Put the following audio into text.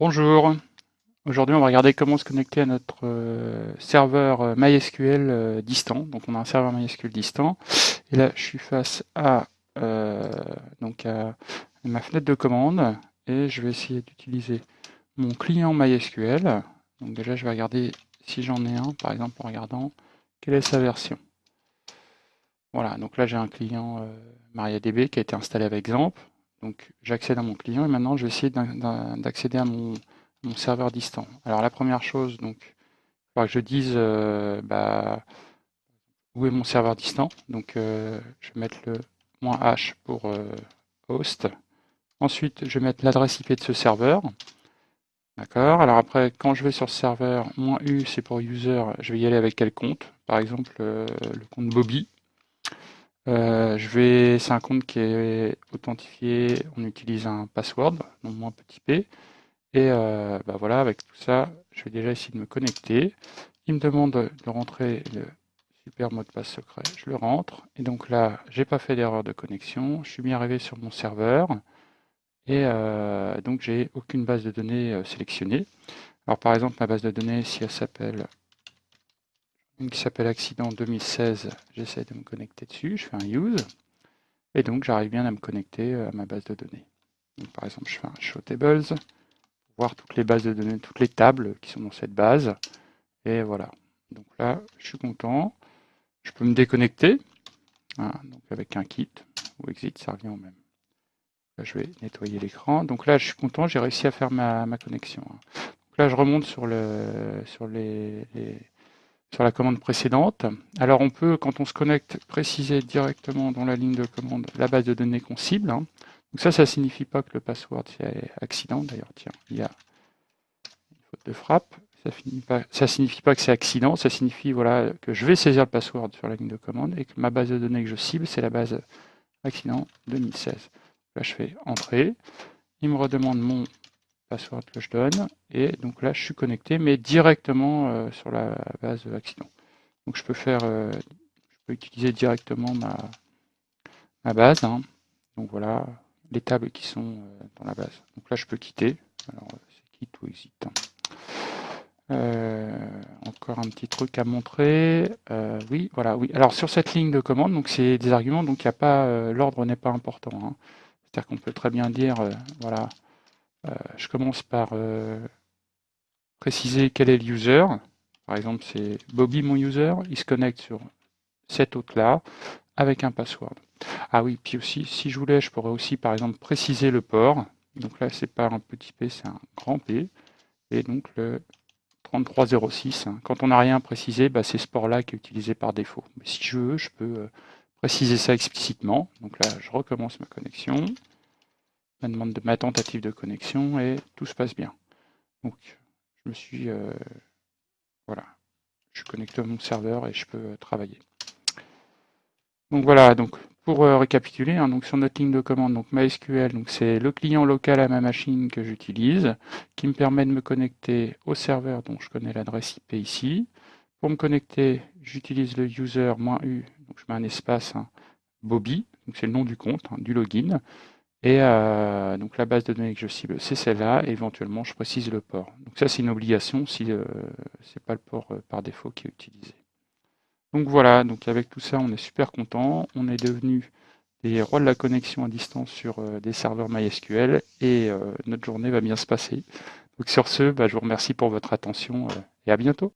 Bonjour, aujourd'hui on va regarder comment se connecter à notre euh, serveur euh, MySQL euh, distant. Donc on a un serveur MySQL distant et là je suis face à, ma fenêtre de commande et je vais essayer d'utiliser mon client MySQL. Donc déjà je vais regarder si j'en ai un, par exemple en regardant quelle est sa version. Voilà, donc là j'ai un client MariaDB qui a été installé avec XAMPP. Donc j'accède à mon client et maintenant je vais essayer d'accéder à mon, serveur distant. Alors la première chose, donc, il faudra que je dise euh, bah, où est mon serveur distant. Donc euh, je vais mettre le "-h" pour euh, host. Ensuite, je vais mettre l'adresse IP de ce serveur. D'accord Alors après, quand je vais sur ce serveur, "-u" c'est pour user, je vais y aller avec quel compte? Par exemple, le compte Bobby. Euh, je vais, c'est un compte qui est authentifié, on utilise un password, donc moins petit p. Et euh, bah voilà, avec tout ça, je vais déjà essayer de me connecter. Il me demande de rentrer le super mot de passe secret, je le rentre. Et donc là, j'ai pas fait d'erreur de connexion, je suis bien arrivé sur mon serveur. Et euh, donc j'ai aucune base de données sélectionnée. Alors par exemple, ma base de données, si elle s'appelle qui s'appelle accident 2016, j'essaie de me connecter dessus, je fais un use, et donc j'arrive bien à me connecter euh, à ma base de données. par exemple, je fais un show tables, pour voir toutes les bases de données, toutes les tables qui sont dans cette base, et voilà. Donc là, je suis content, je peux me déconnecter, hein, donc avec un kit, ou exit, ça revient au même. Là, je vais nettoyer l'écran. Donc là, je suis content, j'ai réussi à faire ma, connexion. Hein. Donc là, je remonte sur, le, sur les sur la commande précédente. Alors on peut, quand on se connecte, préciser directement dans la ligne de commande la base de données qu'on cible. Hein. Donc ça, ça ne signifie pas que le password c'est accident. D'ailleurs, tiens, il y a une faute de frappe. Ça ne signifie pas que c'est accident, ça signifie voilà, que je vais saisir le password sur la ligne de commande et que ma base de données que je cible, c'est la base accident 2016. Là, je fais Entrée. Il me redemande mon password que je donne. Et donc là, je suis connecté, mais directement euh, sur la base accident. Donc je peux faire, euh, je peux utiliser directement ma, ma base. Hein. Donc voilà, les tables qui sont euh, dans la base. Donc là, je peux quitter. Alors, c'est quitte ou exit. Hein. encore un petit truc à montrer. oui, voilà, oui. Alors sur cette ligne de commande, donc c'est des arguments, donc il n'y a pas, l'ordre n'est pas important. Hein. C'est-à-dire qu'on peut très bien dire, voilà, je commence par euh, préciser quel est le user. Par exemple, c'est Bobby mon user. Il se connecte sur cet hôte-là avec un password. Ah oui, puis aussi, si je voulais, je pourrais aussi, par exemple, préciser le port. Donc là, c'est pas un petit p, c'est un grand P. Et donc le 3306. Hein. Quand on n'a rien précisé, bah, c'est ce port-là qui est utilisé par défaut. Mais si je veux, je peux euh, préciser ça explicitement. Donc là, je recommence ma connexion ma demande de ma tentative de connexion et tout se passe bien. Donc je me suis euh, voilà, je suis connecté à mon serveur et je peux euh, travailler. Donc voilà, donc pour euh, récapituler, hein, donc sur notre ligne de commande, donc MySQL, donc c'est le client local à ma machine que j'utilise, qui me permet de me connecter au serveur dont je connais l'adresse IP ici. Pour me connecter, j'utilise le user-u, donc je mets un espace hein, Bobby, donc c'est le nom du compte, hein, du login. Et euh, donc la base de données que je cible, c'est celle-là, et éventuellement je précise le port. Donc ça c'est une obligation si euh, ce n'est pas le port euh, par défaut qui est utilisé. Donc voilà, donc avec tout ça on est super content, on est devenu des rois de la connexion à distance sur des serveurs MySQL et notre journée va bien se passer. Donc sur ce, bah, je vous remercie pour votre attention et à bientôt.